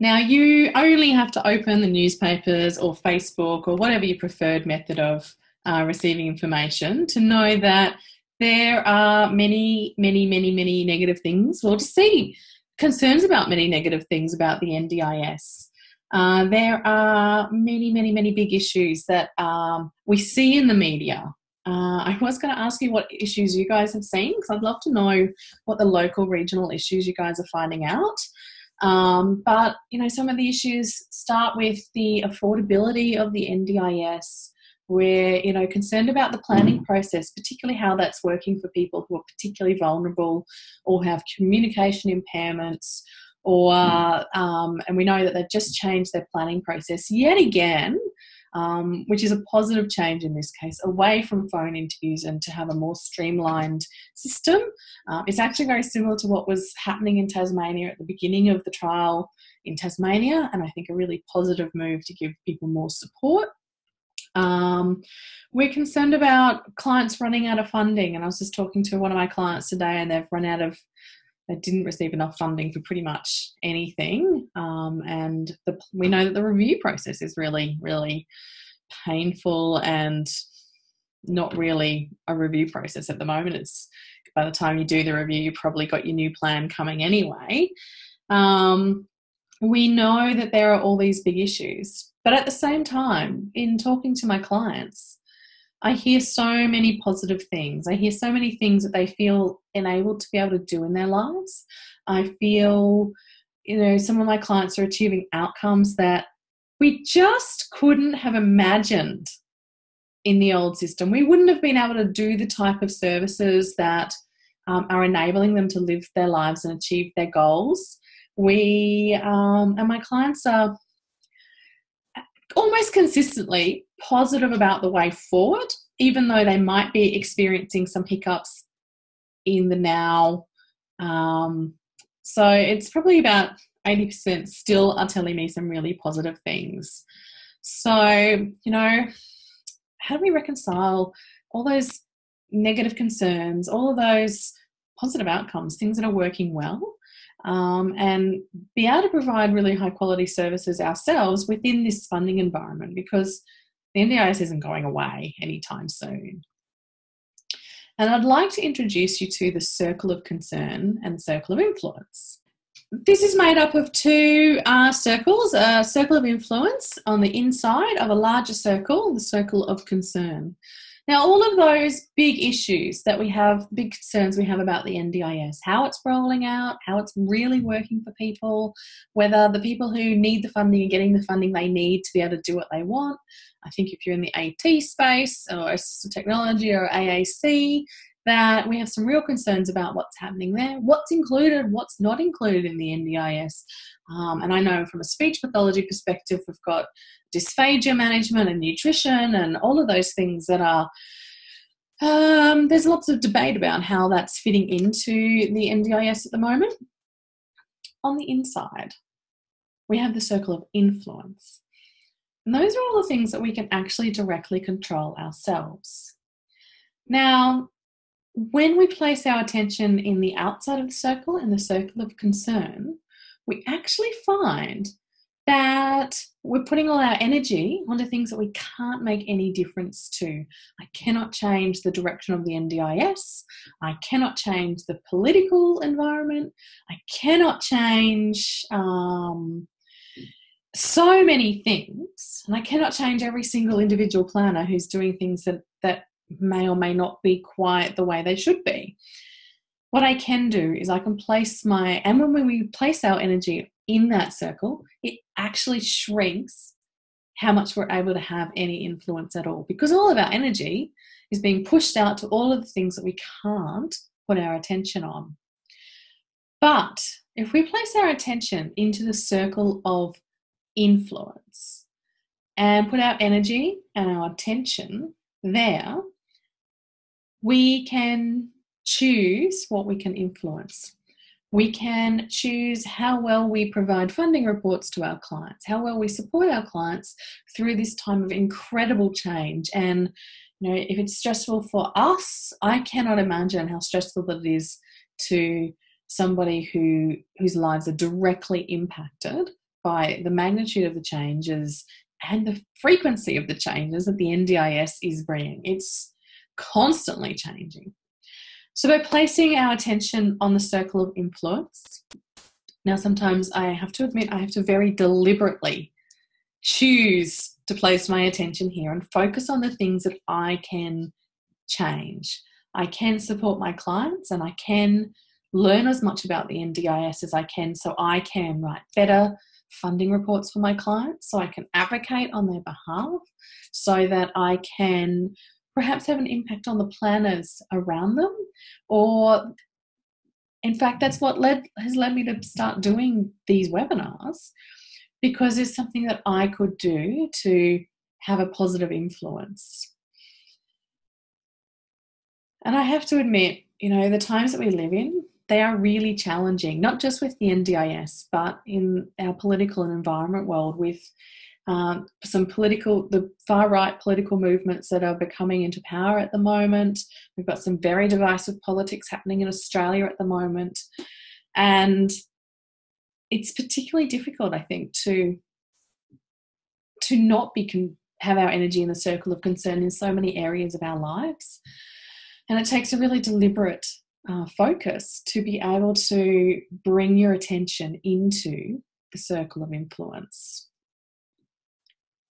Now, you only have to open the newspapers or Facebook or whatever your preferred method of uh, receiving information to know that there are many, many, many, many negative things, or to see concerns about many negative things about the NDIS. Uh, there are many, many, many big issues that um, we see in the media. Uh, I was going to ask you what issues you guys have seen because I'd love to know what the local, regional issues you guys are finding out. Um, but you know, some of the issues start with the affordability of the NDIS. We're you know concerned about the planning process, particularly how that's working for people who are particularly vulnerable or have communication impairments or um, and we know that they've just changed their planning process yet again um, which is a positive change in this case away from phone interviews and to have a more streamlined system um, it's actually very similar to what was happening in tasmania at the beginning of the trial in tasmania and i think a really positive move to give people more support um, we're concerned about clients running out of funding and i was just talking to one of my clients today and they've run out of they didn't receive enough funding for pretty much anything. Um, and the, we know that the review process is really, really painful and not really a review process at the moment. It's by the time you do the review, you probably got your new plan coming anyway. Um, we know that there are all these big issues, but at the same time, in talking to my clients, I hear so many positive things. I hear so many things that they feel enabled to be able to do in their lives. I feel, you know, some of my clients are achieving outcomes that we just couldn't have imagined in the old system. We wouldn't have been able to do the type of services that um, are enabling them to live their lives and achieve their goals. We, um, and my clients are almost consistently positive about the way forward, even though they might be experiencing some hiccups in the now. Um, so it's probably about 80% still are telling me some really positive things. So, you know, how do we reconcile all those negative concerns, all of those positive outcomes, things that are working well, um, and be able to provide really high quality services ourselves within this funding environment because the NDIS isn't going away anytime soon. And I'd like to introduce you to the circle of concern and the circle of influence. This is made up of two uh, circles a circle of influence on the inside of a larger circle, the circle of concern. Now, all of those big issues that we have, big concerns we have about the NDIS, how it's rolling out, how it's really working for people, whether the people who need the funding are getting the funding they need to be able to do what they want. I think if you're in the AT space or assistive technology or AAC, that we have some real concerns about what's happening there, what's included, what's not included in the NDIS. Um, and I know from a speech pathology perspective, we've got dysphagia management and nutrition and all of those things that are. Um, there's lots of debate about how that's fitting into the NDIS at the moment. On the inside, we have the circle of influence. And those are all the things that we can actually directly control ourselves. Now, when we place our attention in the outside of the circle, in the circle of concern, we actually find that we're putting all our energy onto things that we can't make any difference to. I cannot change the direction of the NDIS. I cannot change the political environment. I cannot change um, so many things. And I cannot change every single individual planner who's doing things that, that may or may not be quite the way they should be. What I can do is I can place my, and when we place our energy in that circle, it actually shrinks how much we're able to have any influence at all because all of our energy is being pushed out to all of the things that we can't put our attention on. But if we place our attention into the circle of influence and put our energy and our attention there, we can choose what we can influence. We can choose how well we provide funding reports to our clients, how well we support our clients through this time of incredible change. And you know, if it's stressful for us, I cannot imagine how stressful it is to somebody who whose lives are directly impacted by the magnitude of the changes and the frequency of the changes that the NDIS is bringing. It's constantly changing. So, by placing our attention on the circle of influence, now sometimes I have to admit I have to very deliberately choose to place my attention here and focus on the things that I can change. I can support my clients and I can learn as much about the NDIS as I can so I can write better funding reports for my clients, so I can advocate on their behalf, so that I can perhaps have an impact on the planners around them or in fact that's what led has led me to start doing these webinars because it's something that I could do to have a positive influence. And I have to admit, you know, the times that we live in, they are really challenging, not just with the NDIS, but in our political and environment world with um, some political, the far right political movements that are becoming into power at the moment. We've got some very divisive politics happening in Australia at the moment. And it's particularly difficult, I think, to to not be have our energy in the circle of concern in so many areas of our lives. And it takes a really deliberate uh, focus to be able to bring your attention into the circle of influence.